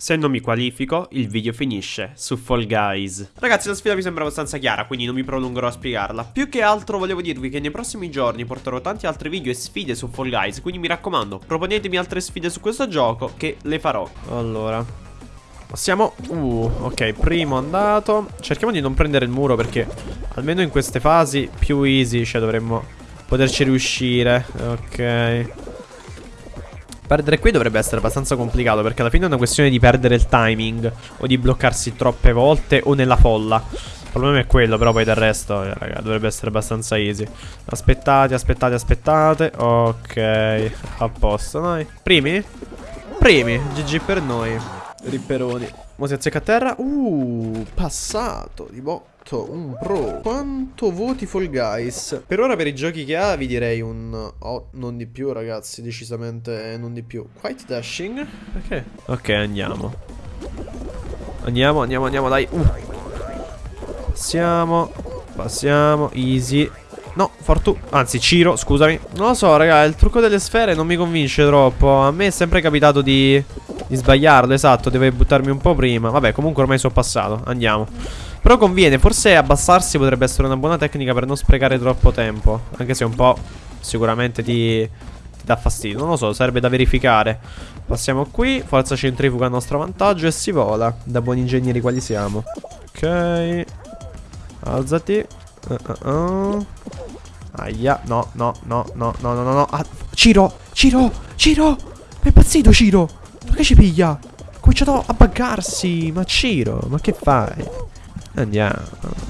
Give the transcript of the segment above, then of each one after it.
Se non mi qualifico, il video finisce su Fall Guys. Ragazzi, la sfida mi sembra abbastanza chiara, quindi non mi prolungherò a spiegarla. Più che altro volevo dirvi che nei prossimi giorni porterò tanti altri video e sfide su Fall Guys, quindi mi raccomando, proponetemi altre sfide su questo gioco che le farò. Allora, Passiamo Uh, ok, primo andato Cerchiamo di non prendere il muro perché Almeno in queste fasi più easy Cioè dovremmo poterci riuscire Ok Perdere qui dovrebbe essere abbastanza complicato perché alla fine è una questione di perdere il timing o di bloccarsi troppe volte o nella folla. Il problema è quello, però poi del resto, eh, raga, dovrebbe essere abbastanza easy. Aspettate, aspettate, aspettate. Ok, a posto, dai. Primi? Primi, GG per noi. Ripperoni. Mo si azzecca a terra. Uh, passato di botto. Un pro. Quanto voti Fall Guys? Per ora per i giochi che ha vi direi un... Oh, non di più ragazzi, decisamente non di più. Quite dashing? Perché? Ok, andiamo. Andiamo, andiamo, andiamo, dai. Uh. Passiamo. Passiamo. Easy. No, Fortu... Anzi, Ciro, scusami. Non lo so, raga, il trucco delle sfere non mi convince troppo. A me è sempre capitato di... Di sbagliarlo, esatto, deve buttarmi un po' prima Vabbè, comunque ormai sono passato, andiamo Però conviene, forse abbassarsi potrebbe essere una buona tecnica per non sprecare troppo tempo Anche se un po' sicuramente ti, ti dà fastidio Non lo so, serve da verificare Passiamo qui, forza centrifuga a nostro vantaggio e si vola Da buoni ingegneri quali siamo Ok Alzati uh, uh, uh. Aia, no, no, no, no, no, no, no ah, Ciro, Ciro, Ciro È impazzito Ciro ma che ci piglia? Ha cominciato a buggarsi. Ma Ciro, ma che fai? Andiamo.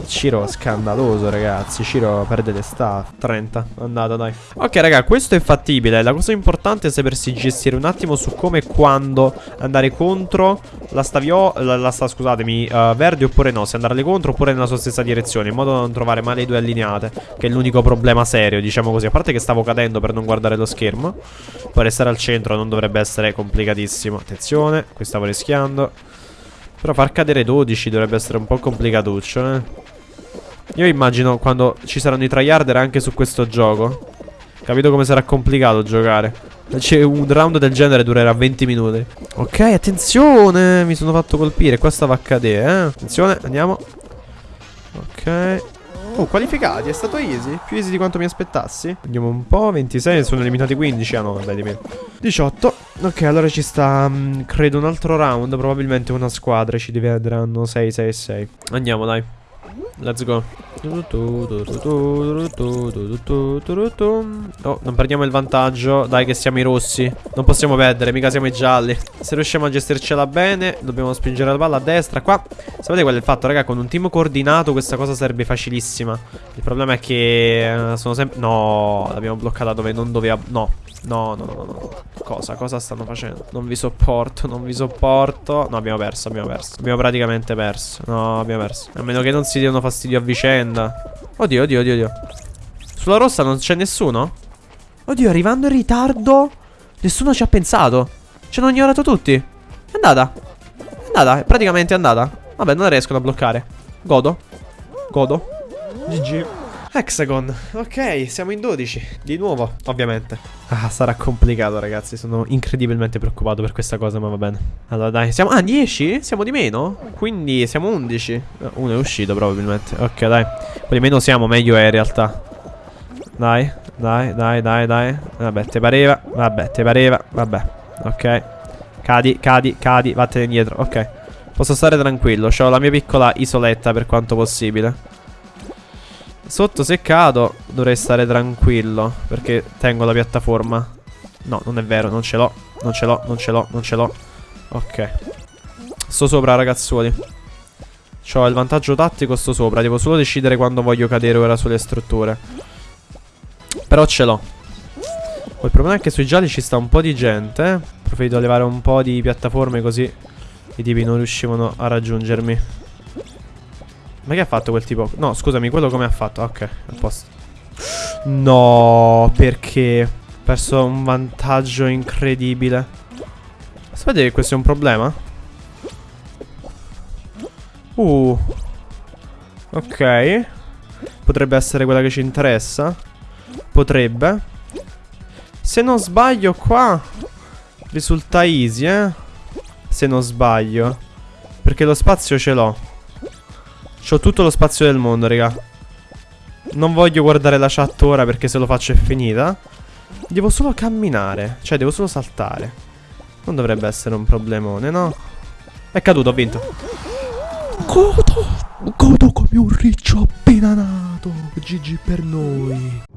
Ciro scandaloso, ragazzi. Ciro perde le sta. 30. Andata, dai. Ok, raga, questo è fattibile. La cosa importante è sapersi gestire un attimo su come e quando andare contro la stavio... La, la sta, scusatemi, uh, verde oppure no. Se andarle contro oppure nella sua stessa direzione. In modo da non trovare male le due allineate. Che è l'unico problema serio, diciamo così. A parte che stavo cadendo per non guardare lo schermo. Poi restare al centro non dovrebbe essere complicatissimo. Attenzione, qui stavo rischiando. Però far cadere 12 dovrebbe essere un po' complicatuccio, eh. Io immagino quando ci saranno i tryharder anche su questo gioco. Capito come sarà complicato giocare. Cioè, un round del genere durerà 20 minuti. Ok, attenzione! Mi sono fatto colpire. Qua stava a cadere, eh. Attenzione, andiamo. Ok. Oh, qualificati, è stato easy. Più easy di quanto mi aspettassi. Andiamo un po'. 26, sono eliminati 15. Ah no, vabbè, di meno. 18. Ok, allora ci sta, um, credo, un altro round. Probabilmente una squadra. Ci divideranno 6, 6 6. Andiamo, dai. Let's go. Oh, non perdiamo il vantaggio. Dai che siamo i rossi. Non possiamo perdere, mica siamo i gialli. Se riusciamo a gestircela bene, dobbiamo spingere la palla a destra. Qua, sapete qual è il fatto, raga? Con un team coordinato questa cosa sarebbe facilissima. Il problema è che sono sempre... No, l'abbiamo bloccata dove non doveva... No, no, no, no, no. Cosa? Cosa stanno facendo? Non vi sopporto, non vi sopporto. No, abbiamo perso, abbiamo perso. Abbiamo praticamente perso. No, abbiamo perso. A meno che non si diano fastidio a vicenda. Oddio, oddio, oddio, oddio. Sulla rossa non c'è nessuno? Oddio, arrivando in ritardo. Nessuno ci ha pensato. Ci hanno ignorato tutti. È andata. È andata, è praticamente andata. Vabbè, non riescono a bloccare. Godo. Godo. GG. Hexagon, ok, siamo in 12 Di nuovo, ovviamente Ah, sarà complicato ragazzi. Sono incredibilmente preoccupato per questa cosa, ma va bene. Allora dai, siamo... Ah, 10? Siamo di meno? Quindi siamo 11 eh, Uno è uscito probabilmente. Ok, dai. Poi meno siamo, meglio è in realtà. Dai, dai, dai, dai, dai. Vabbè, te pareva. Vabbè, te pareva. Vabbè, ok. Cadi, cadi, cadi. Vattene indietro, ok. Posso stare tranquillo. Ho la mia piccola isoletta per quanto possibile Sotto seccato dovrei stare tranquillo Perché tengo la piattaforma. No, non è vero, non ce l'ho Non ce l'ho, non ce l'ho, non ce l'ho. Ok. Sto sopra ragazzuoli. Ho il vantaggio tattico, sto sopra. Devo solo decidere quando voglio cadere ora sulle strutture. Però ce l'ho. Poi il problema è che sui gialli ci sta un po' di gente Preferito levare un po' di piattaforme così I tipi non riuscivano a raggiungermi ma che ha fatto quel tipo? No, scusami, quello come ha fatto? Ok, a posto. No, perché? Ho perso un vantaggio incredibile. Sapete che questo è un problema? Uh. Ok. Potrebbe essere quella che ci interessa. Potrebbe. Se non sbaglio qua risulta easy, eh. Se non sbaglio. Perché lo spazio ce l'ho. C'ho tutto lo spazio del mondo, raga. Non voglio guardare la chat ora perché se lo faccio è finita. Devo solo camminare. Cioè, devo solo saltare. Non dovrebbe essere un problemone, no? È caduto, ho vinto. Godo, godo come un riccio appena nato. GG per noi.